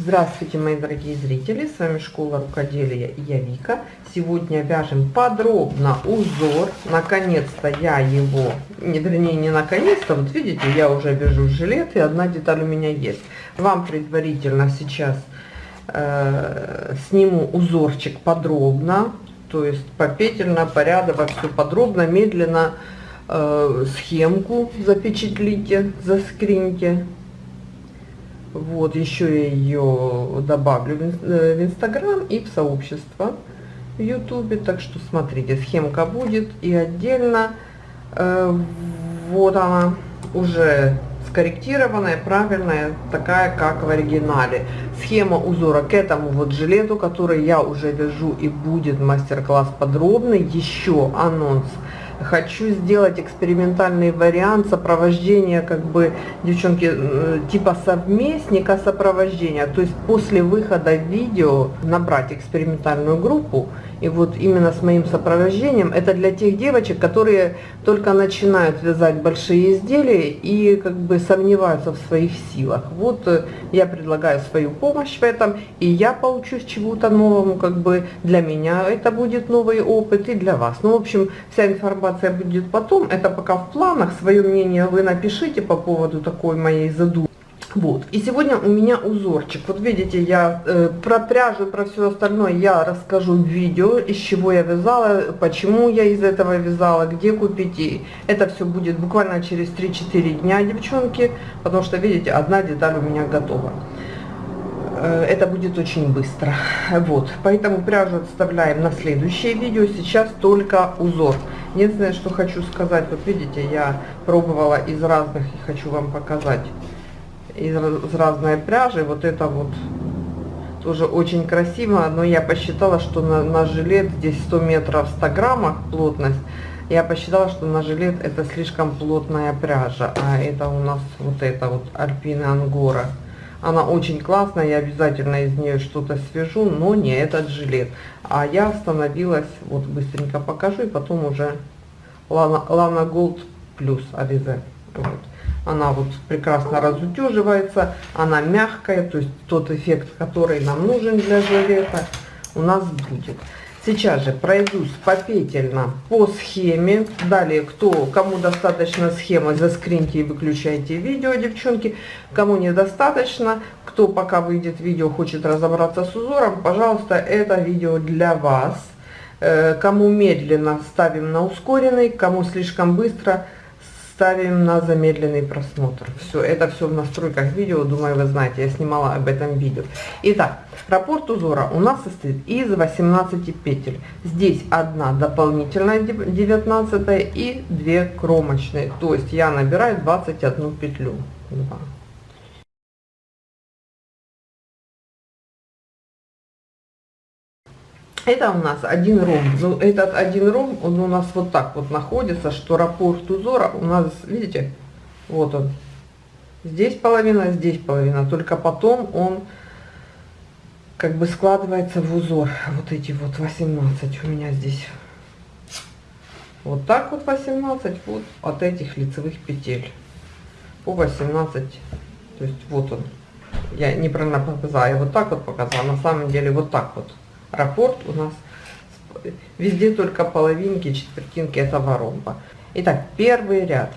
Здравствуйте, мои дорогие зрители! С вами Школа Рукоделия и я Вика. Сегодня вяжем подробно узор. Наконец-то я его, не, вернее не наконец-то, вот видите, я уже вяжу жилет и одна деталь у меня есть. Вам предварительно сейчас э, сниму узорчик подробно, то есть попетельно, порядово, все подробно, медленно э, схемку запечатлите, заскриньте вот, еще я ее добавлю э, в Инстаграм и в сообщество в Ютубе. Так что смотрите, схемка будет и отдельно. Э, вот она уже скорректированная, правильная, такая, как в оригинале. Схема узора к этому вот жилету, который я уже вяжу и будет мастер-класс подробный. Еще анонс хочу сделать экспериментальный вариант сопровождения, как бы, девчонки, э, типа совместника сопровождения. То есть после выхода видео набрать экспериментальную группу, и вот именно с моим сопровождением, это для тех девочек, которые только начинают вязать большие изделия и как бы сомневаются в своих силах. Вот э, я предлагаю свою помощь в этом, и я получусь чему-то новому, как бы для меня это будет новый опыт и для вас. Ну, в общем, вся информация будет потом, это пока в планах, свое мнение вы напишите по поводу такой моей задумки. Вот, и сегодня у меня узорчик. Вот видите, я э, про пряжу, про все остальное я расскажу в видео, из чего я вязала, почему я из этого вязала, где купить. И это все будет буквально через 3-4 дня, девчонки, потому что, видите, одна деталь у меня готова. Э, это будет очень быстро. Вот, поэтому пряжу отставляем на следующее видео. Сейчас только узор. Единственное, что хочу сказать, вот видите, я пробовала из разных и хочу вам показать из, из разной пряжи. Вот это вот тоже очень красиво, но я посчитала, что на, на жилет здесь 100 метров 100 граммах плотность. Я посчитала, что на жилет это слишком плотная пряжа, а это у нас вот это вот Альпина Ангора. Она очень классная, я обязательно из нее что-то свяжу, но не этот жилет. А я остановилась, вот быстренько покажу, и потом уже Lana, Lana Gold плюс Ализе. Вот она вот прекрасно разутюживается, она мягкая, то есть тот эффект, который нам нужен для жилета, у нас будет. Сейчас же пройдусь попетельно по схеме. Далее, кто, кому достаточно схемы, заскриньте и выключайте видео, девчонки. Кому недостаточно, кто пока выйдет видео, хочет разобраться с узором, пожалуйста, это видео для вас. Э, кому медленно, ставим на ускоренный, кому слишком быстро – ставим на замедленный просмотр. Все, это все в настройках видео, думаю, вы знаете, я снимала об этом видео. Итак, раппорт узора у нас состоит из 18 петель. Здесь одна дополнительная 19 и 2 кромочные. То есть я набираю 21 петлю. 2. Это у нас один ромб. Ну, этот один ромб, он у нас вот так вот находится, что раппорт узора у нас, видите, вот он. Здесь половина, здесь половина. Только потом он как бы складывается в узор. Вот эти вот 18 у меня здесь. Вот так вот 18, вот от этих лицевых петель. По 18, то есть вот он. Я неправильно показала, я вот так вот показала, на самом деле вот так вот раппорт у нас везде только половинки, четвертинки этого ромба. Итак, первый ряд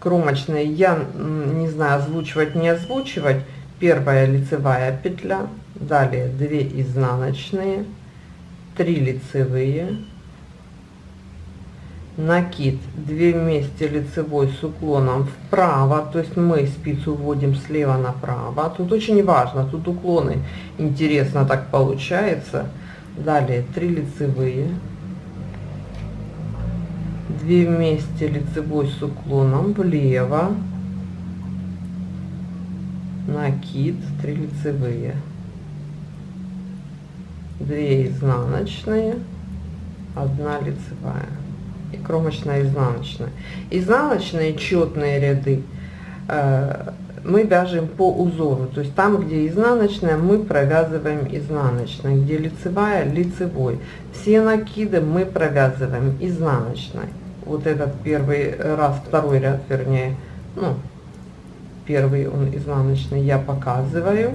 кромочные я не знаю озвучивать, не озвучивать. Первая лицевая петля, далее 2 изнаночные, 3 лицевые, накид. 2 вместе лицевой с уклоном вправо, то есть мы спицу вводим слева направо. Тут очень важно, тут уклоны. Интересно так получается. Далее 3 лицевые, 2 вместе лицевой с уклоном влево, накид 3 лицевые, 2 изнаночные, 1 лицевая и кромочная изнаночная. Изнаночные четные ряды э, мы вяжем по узору, то есть там, где изнаночная, мы провязываем изнаночной, где лицевая, лицевой. Все накиды мы провязываем изнаночной. Вот этот первый раз, второй ряд, вернее, ну, первый он изнаночный я показываю.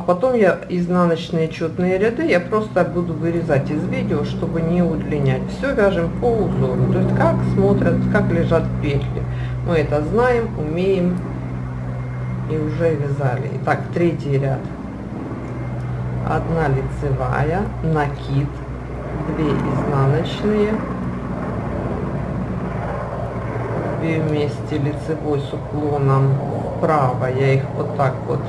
А потом я изнаночные четные ряды я просто буду вырезать из видео, чтобы не удлинять. Все вяжем по узору, то есть как смотрят, как лежат петли. Мы это знаем, умеем и уже вязали. Итак, третий ряд. Одна лицевая, накид, 2 изнаночные, 2 вместе лицевой с уклоном вправо. Я их вот так вот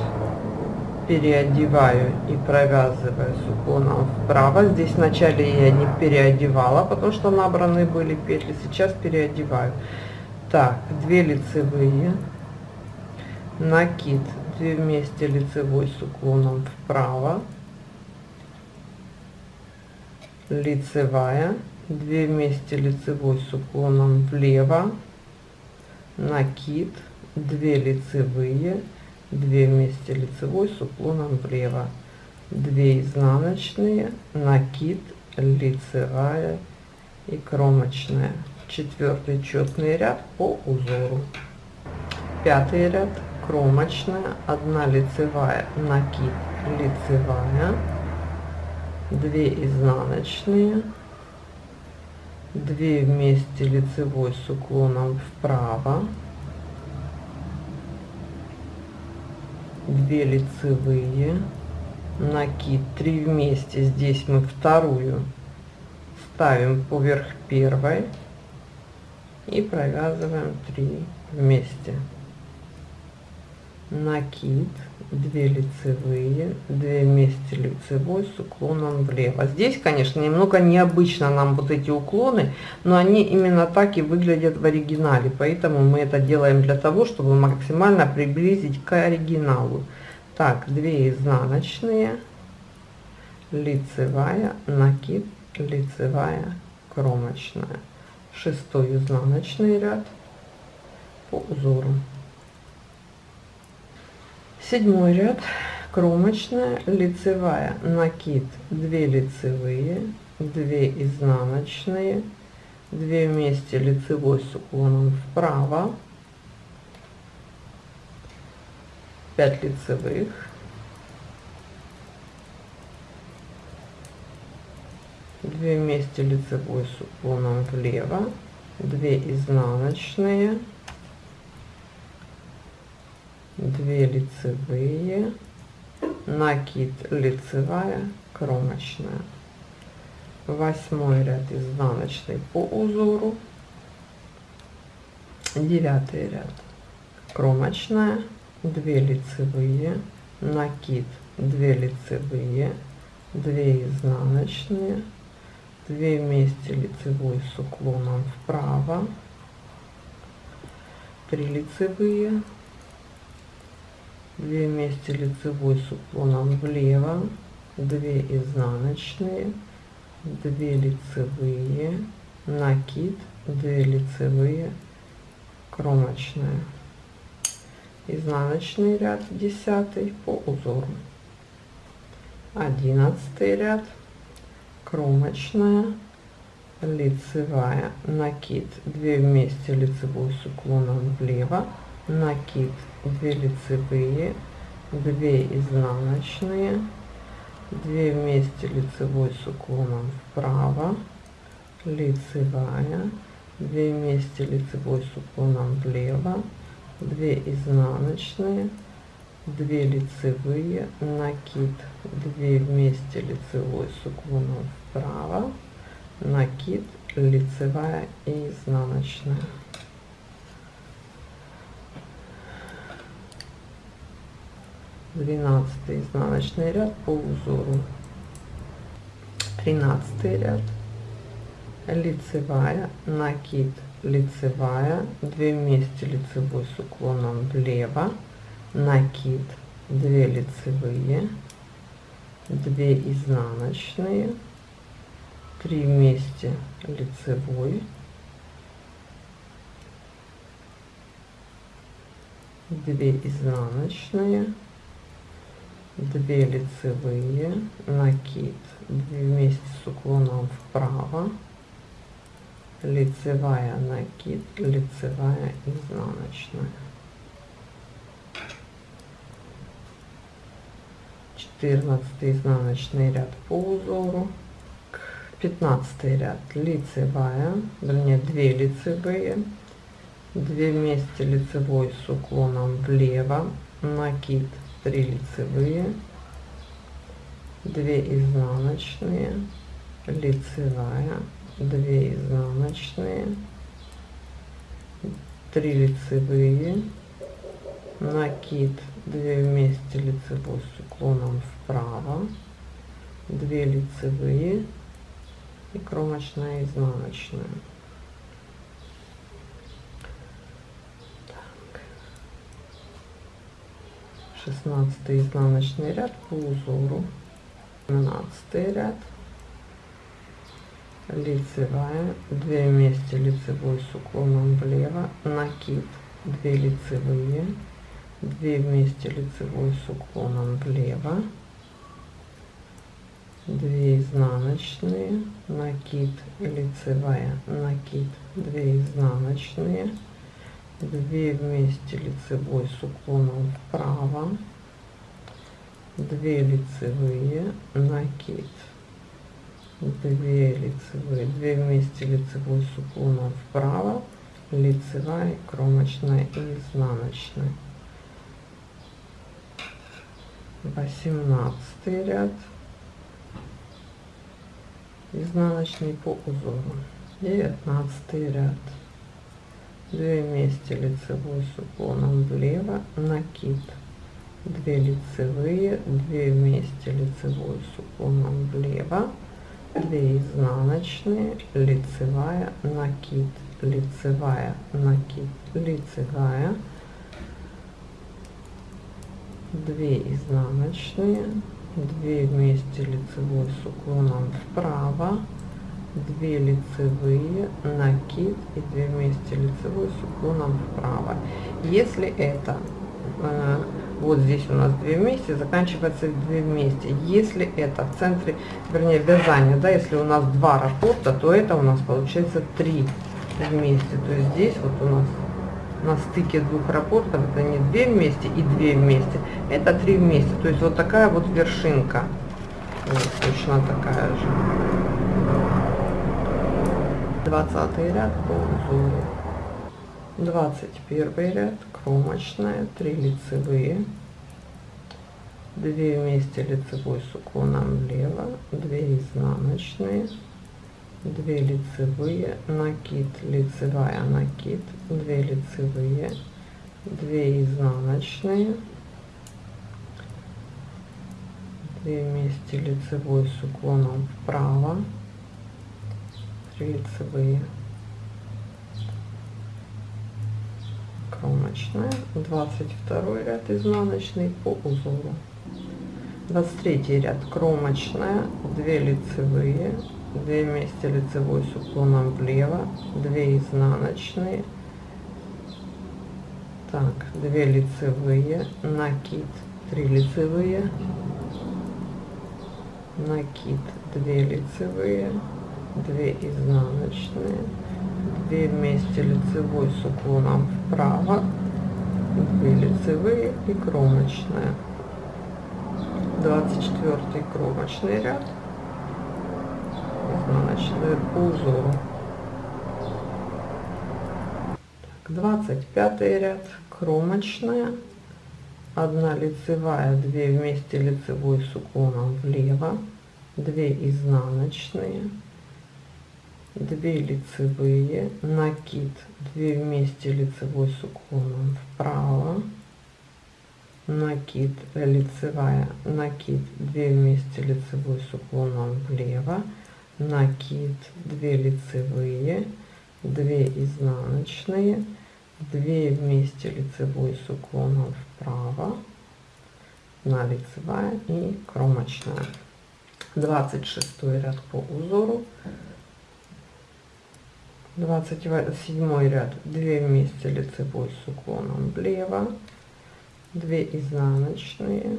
переодеваю и провязываю с уклоном вправо. Здесь вначале я не переодевала, потому что набраны были петли. Сейчас переодеваю. Так, 2 лицевые, накид, 2 вместе лицевой с уклоном вправо, лицевая, 2 вместе лицевой с уклоном влево, накид, 2 лицевые, 2 вместе лицевой с уклоном влево. 2 изнаночные накид лицевая и кромочная. Четвертый четный ряд по узору. Пятый ряд кромочная 1 лицевая накид лицевая. 2 изнаночные. 2 вместе лицевой с уклоном вправо 2 лицевые накид 3 вместе здесь мы вторую ставим поверх первой и провязываем 3 вместе накид 2 лицевые 2 вместе лицевой с уклоном влево. Здесь конечно немного необычно нам вот эти уклоны но они именно так и выглядят в оригинале. Поэтому мы это делаем для того чтобы максимально приблизить к оригиналу. Так 2 изнаночные лицевая накид лицевая кромочная. Шестой изнаночный ряд по узору седьмой ряд. Кромочная лицевая. Накид. 2 лицевые 2 изнаночные. 2 вместе лицевой с уклоном вправо. 5 лицевых. Две вместе лицевой с уклоном влево. 2 изнаночные 2 лицевые. Накид лицевая кромочная. Восьмой ряд изнаночный по узору. Девятый ряд кромочная. 2 лицевые. Накид 2 лицевые. 2 изнаночные. 2 вместе лицевой с уклоном вправо. 3 лицевые 2 вместе лицевой с уклоном влево 2 изнаночные 2 лицевые накид 2 лицевые кромочная изнаночный ряд 10 по узору. 11 ряд кромочная лицевая накид. 2 вместе лицевой с уклоном влево накид 2 лицевые 2 изнаночные 2 вместе лицевой с уклоном вправо лицевая 2 вместе лицевой с уклоном влево 2 изнаночные 2 лицевые накид 2 вместе лицевой с уклоном вправо накид лицевая и изнаночная 12 изнаночный ряд по узору. 13 ряд. Лицевая накид лицевая 2 вместе лицевой с уклоном влево накид 2 лицевые 2 изнаночные 3 вместе лицевой 2 изнаночные 2 лицевые накид. 2 вместе с уклоном вправо. Лицевая накид лицевая изнаночная. 14 изнаночный ряд по узору. 15 ряд лицевая вернее 2 лицевые. 2 вместе лицевой с уклоном влево накид 3 лицевые 2 изнаночные лицевая 2 изнаночные 3 лицевые накид 2 вместе лицевой с уклоном вправо 2 лицевые и кромочная изнаночная 16 изнаночный ряд по узору. 17 ряд. Лицевая. 2 вместе лицевой с уклоном влево. Накид. 2 лицевые. 2 вместе лицевой с уклоном влево. 2 изнаночные. Накид. Лицевая. Накид. 2 изнаночные 2 вместе лицевой с уклоном вправо. 2 лицевые накид. 2 лицевые 2 вместе лицевой с уклоном вправо. Лицевая кромочная и изнаночная. 18 ряд. Изнаночный по узору. 19 ряд 2 вместе лицевой с уклоном влево накид 2 лицевые 2 вместе лицевой с уклоном влево. 2 изнаночные лицевая накид лицевая накид лицевая. 2 изнаночные 2 вместе лицевой с уклоном вправо 2 лицевые накид и 2 вместе лицевой с уклоном вправо. Если это э, вот здесь у нас 2 вместе заканчивается 2 вместе. Если это в центре вернее вязания да если у нас два раппорта то это у нас получается 3 вместе. То есть здесь вот у нас на стыке двух рапортов это не 2 вместе и 2 вместе это 3 вместе. То есть вот такая вот вершинка. Вот, точно такая же 20 ряд по узору 21 ряд кромочная 3 лицевые. 2 вместе лицевой с уклоном влево 2 изнаночные. 2 лицевые накид лицевая накид. 2 лицевые 2 изнаночные. 2 вместе лицевой с уклоном вправо 3 лицевые кромочная 22 ряд изнаночный по узору. 23 ряд кромочная 2 лицевые 2 вместе лицевой с уклоном влево 2 изнаночные. Так 2 лицевые накид 3 лицевые накид 2 лицевые 2 изнаночные 2 вместе лицевой с уклоном вправо 2 лицевые и кромочная 24 кромочный ряд изнаночную по узору так, 25 ряд кромочная 1 лицевая 2 вместе лицевой с уклоном влево 2 изнаночные 2 лицевые накид 2 вместе лицевой с уклоном вправо накид лицевая накид 2 вместе лицевой с уклоном влево накид 2 лицевые 2 изнаночные 2 вместе лицевой с уклоном вправо на лицевая и кромочная. 26 ряд по узору 27 ряд. 2 вместе лицевой с уклоном влево. 2 изнаночные.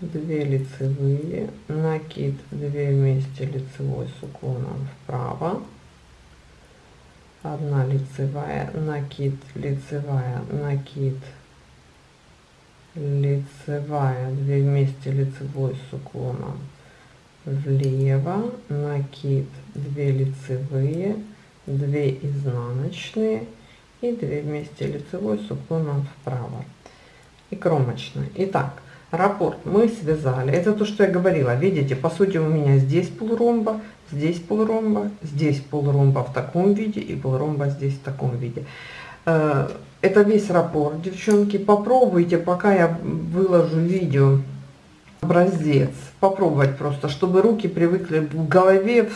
2 лицевые. Накид. 2 вместе лицевой с уклоном вправо. 1 лицевая. Накид. Лицевая. Накид. Лицевая. 2 вместе лицевой с уклоном влево. Накид. 2 лицевые 2 изнаночные и 2 вместе лицевой с уклоном вправо. И кромочная. Итак раппорт мы связали. Это то что я говорила. Видите по сути у меня здесь полуромба здесь полуромба здесь полуромба в таком виде и полуромба здесь в таком виде. Э, это весь раппорт, девчонки. Попробуйте, пока я выложу видео, образец. Попробовать просто, чтобы руки привыкли в голове,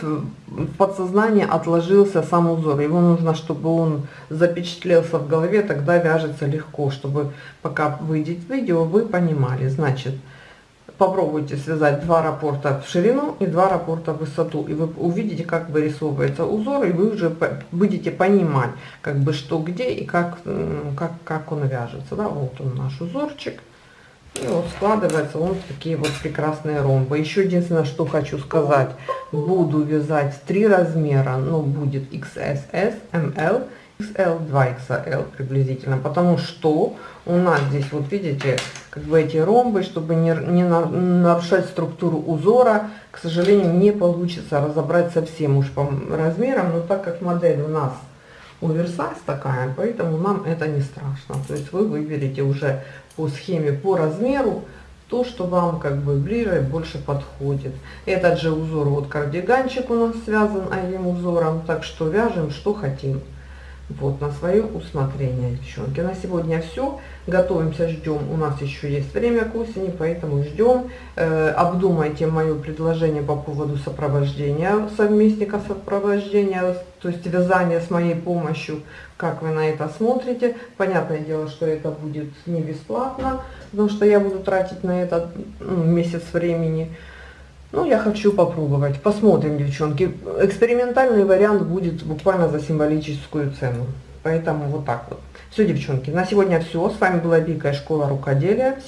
в подсознании отложился сам узор. Его нужно, чтобы он запечатлелся в голове, тогда вяжется легко, чтобы пока выйдет видео, вы понимали. Значит, попробуйте связать два раппорта в ширину и два раппорта в высоту и вы увидите как вырисовывается узор и вы уже будете понимать как бы что где и как как как он вяжется да вот он наш узорчик и вот складывается он в такие вот прекрасные ромбы. Еще единственное что хочу сказать. Буду вязать три размера но будет xss ml XL, 2XL приблизительно, потому что у нас здесь, вот видите, как бы эти ромбы, чтобы не, не нарушать структуру узора, к сожалению, не получится разобрать совсем уж по размерам, но так как модель у нас оверсайз такая, поэтому нам это не страшно. То есть вы выберете уже по схеме, по размеру, то, что вам как бы ближе и больше подходит. Этот же узор, вот кардиганчик у нас связан одним узором, так что вяжем, что хотим. Вот, на свое усмотрение, девчонки. На сегодня все. Готовимся, ждем. У нас еще есть время к осени, поэтому ждем. Э, обдумайте мое предложение по поводу сопровождения, совместника сопровождения, то есть вязания с моей помощью. Как вы на это смотрите? Понятное дело, что это будет не бесплатно, потому что я буду тратить на это ну, месяц времени. Ну, я хочу попробовать. Посмотрим, девчонки. Экспериментальный вариант будет буквально за символическую цену. Поэтому вот так вот. Все, девчонки, на сегодня все. С вами была из школа рукоделия.